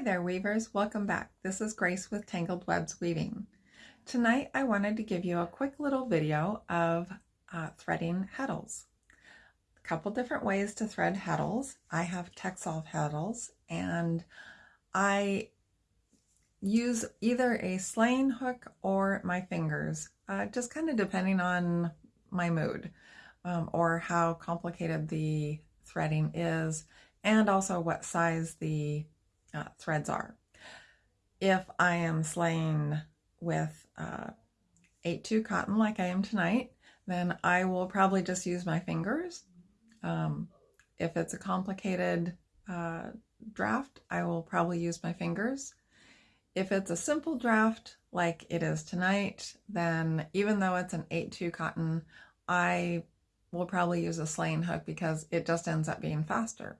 Hi there weavers, welcome back. This is Grace with Tangled Webs Weaving. Tonight I wanted to give you a quick little video of uh, threading heddles. A couple different ways to thread heddles. I have Texsolv heddles and I use either a sleying hook or my fingers, uh, just kind of depending on my mood um, or how complicated the threading is and also what size the uh, threads are. If I am sleying with uh, 8-2 cotton like I am tonight, then I will probably just use my fingers. Um, if it's a complicated uh, draft, I will probably use my fingers. If it's a simple draft like it is tonight, then even though it's an 8-2 cotton, I will probably use a sleying hook because it just ends up being faster.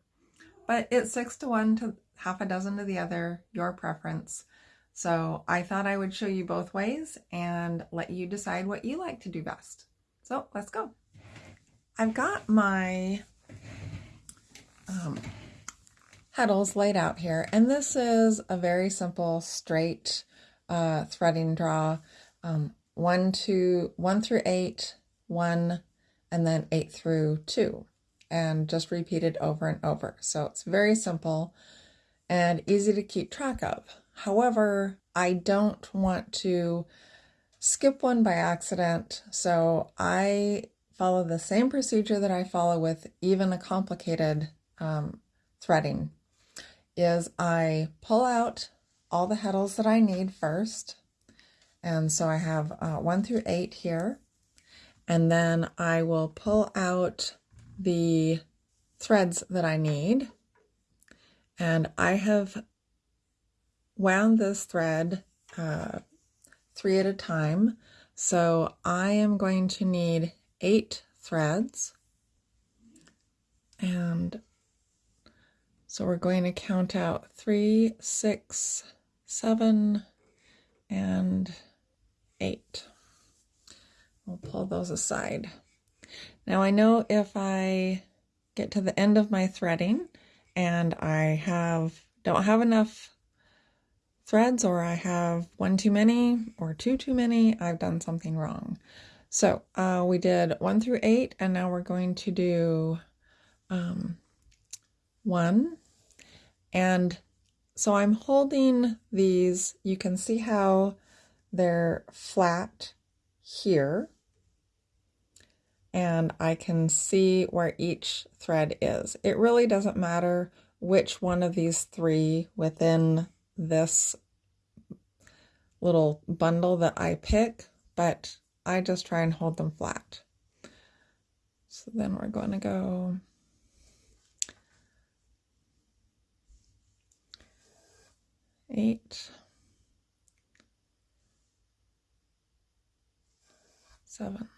But it's six to one to half a dozen to the other, your preference. So I thought I would show you both ways and let you decide what you like to do best. So let's go. I've got my um, laid out here, and this is a very simple straight uh, threading draw. Um, one, two, one through eight, one, and then eight through two, and just repeated over and over. So it's very simple and easy to keep track of. However, I don't want to skip one by accident, so I follow the same procedure that I follow with even a complicated um, threading, is I pull out all the heddles that I need first, and so I have uh, 1 through 8 here, and then I will pull out the threads that I need, and I have wound this thread uh, three at a time. So I am going to need eight threads. And so we're going to count out three, six, seven, and eight. We'll pull those aside. Now I know if I get to the end of my threading and I have don't have enough threads or I have one too many or two too many, I've done something wrong. So uh, we did one through eight and now we're going to do um, one. And so I'm holding these, you can see how they're flat here and I can see where each thread is. It really doesn't matter which one of these three within this little bundle that I pick, but I just try and hold them flat. So then we're going to go eight, seven,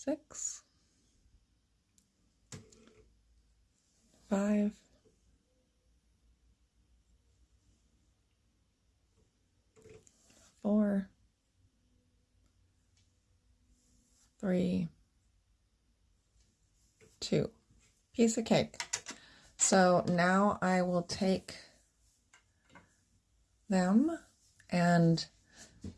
six, five, four, three, two. Piece of cake. So now I will take them and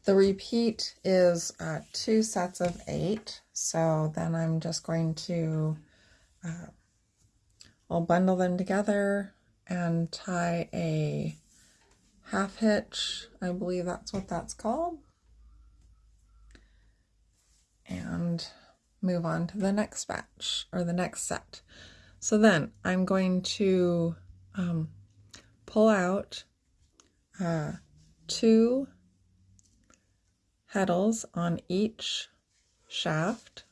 the repeat is uh, two sets of eight. So then I'm just going to, uh, I'll bundle them together and tie a half hitch. I believe that's what that's called. And move on to the next batch or the next set. So then I'm going to um, pull out uh, two heddles on each shaft.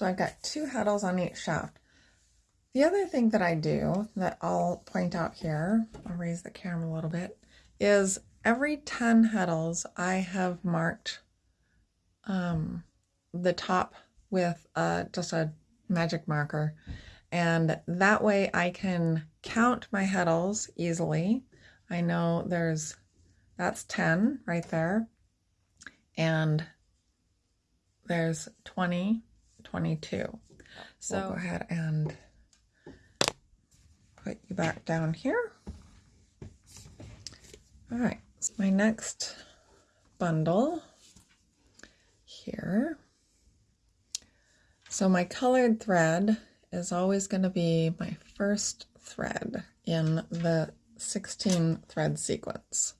So I've got two heddles on each shaft. The other thing that I do that I'll point out here, I'll raise the camera a little bit, is every 10 heddles I have marked um, the top with just a magic marker and that way I can count my heddles easily. I know there's, that's 10 right there. And there's 20, 22. So we'll go ahead and put you back down here. All right, so my next bundle here. So my colored thread is always going to be my first thread in the 16 thread sequence.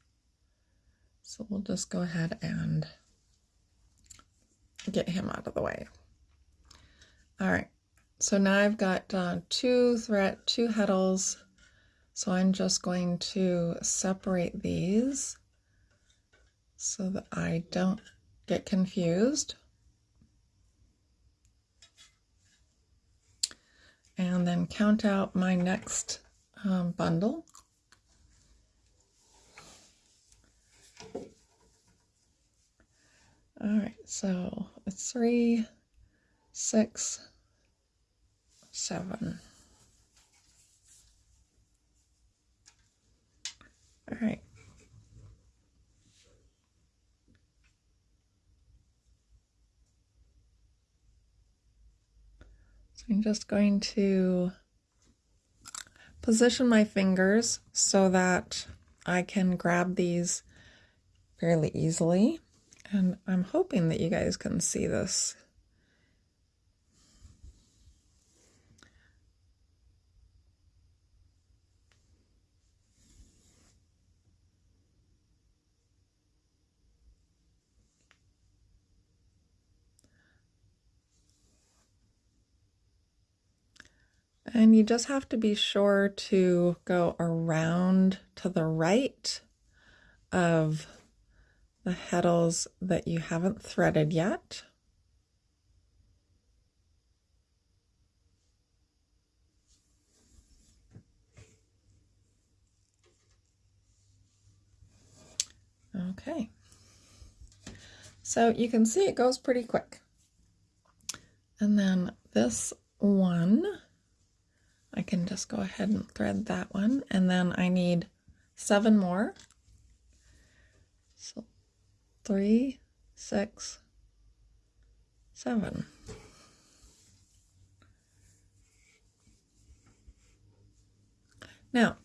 So we'll just go ahead and get him out of the way. All right, so now I've got uh, two thread, two heddles. So I'm just going to separate these so that I don't get confused. and then count out my next um, bundle. All right, so it's three, six, seven. All right. So I'm just going to position my fingers so that I can grab these fairly easily. And I'm hoping that you guys can see this And you just have to be sure to go around to the right of the heddles that you haven't threaded yet. Okay. So you can see it goes pretty quick. And then this one I can just go ahead and thread that one. And then I need seven more. So three, six, seven. Now,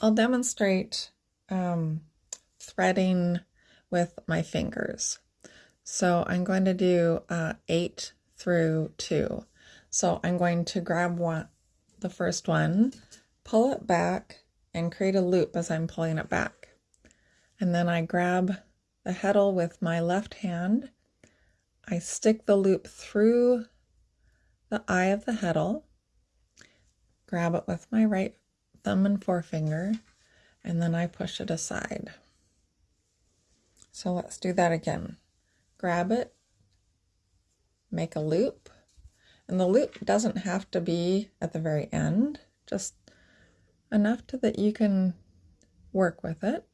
I'll demonstrate um, threading with my fingers. So I'm going to do uh, 8 through 2. So I'm going to grab one, the first one, pull it back and create a loop as I'm pulling it back. And then I grab the heddle with my left hand. I stick the loop through the eye of the heddle, grab it with my right thumb and forefinger, and then I push it aside. So let's do that again. Grab it, make a loop, and the loop doesn't have to be at the very end, just enough to that you can work with it.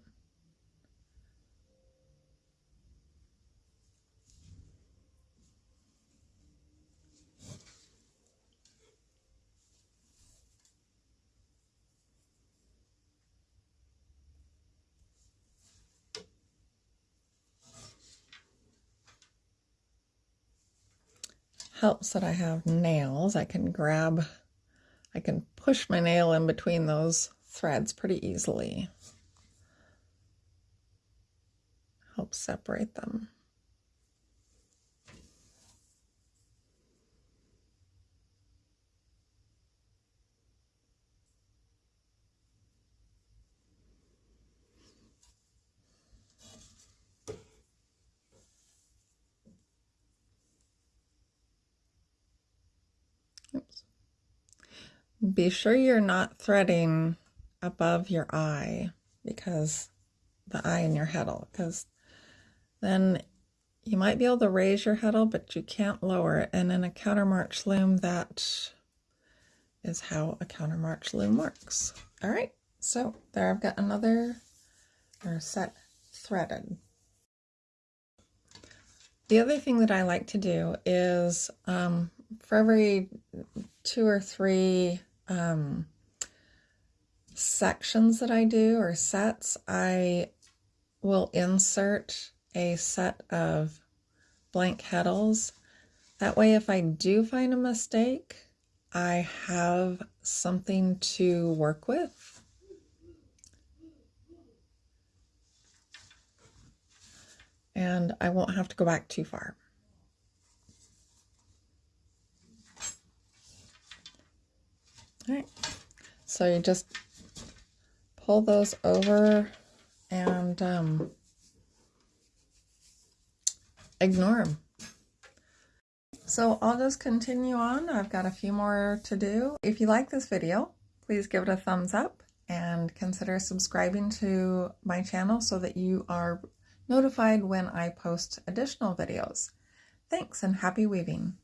Helps that I have nails. I can grab, I can push my nail in between those threads pretty easily. Help separate them. Be sure you're not threading above your eye because the eye in your heddle because then you might be able to raise your heddle but you can't lower it and in a countermarch loom that is how a countermarch loom works. All right, so there I've got another or set threaded. The other thing that I like to do is um, for every two or three um, sections that I do or sets, I will insert a set of blank heddles. That way, if I do find a mistake, I have something to work with. And I won't have to go back too far. All right, so you just pull those over and um, ignore them. So I'll just continue on. I've got a few more to do. If you like this video, please give it a thumbs up and consider subscribing to my channel so that you are notified when I post additional videos. Thanks and happy weaving!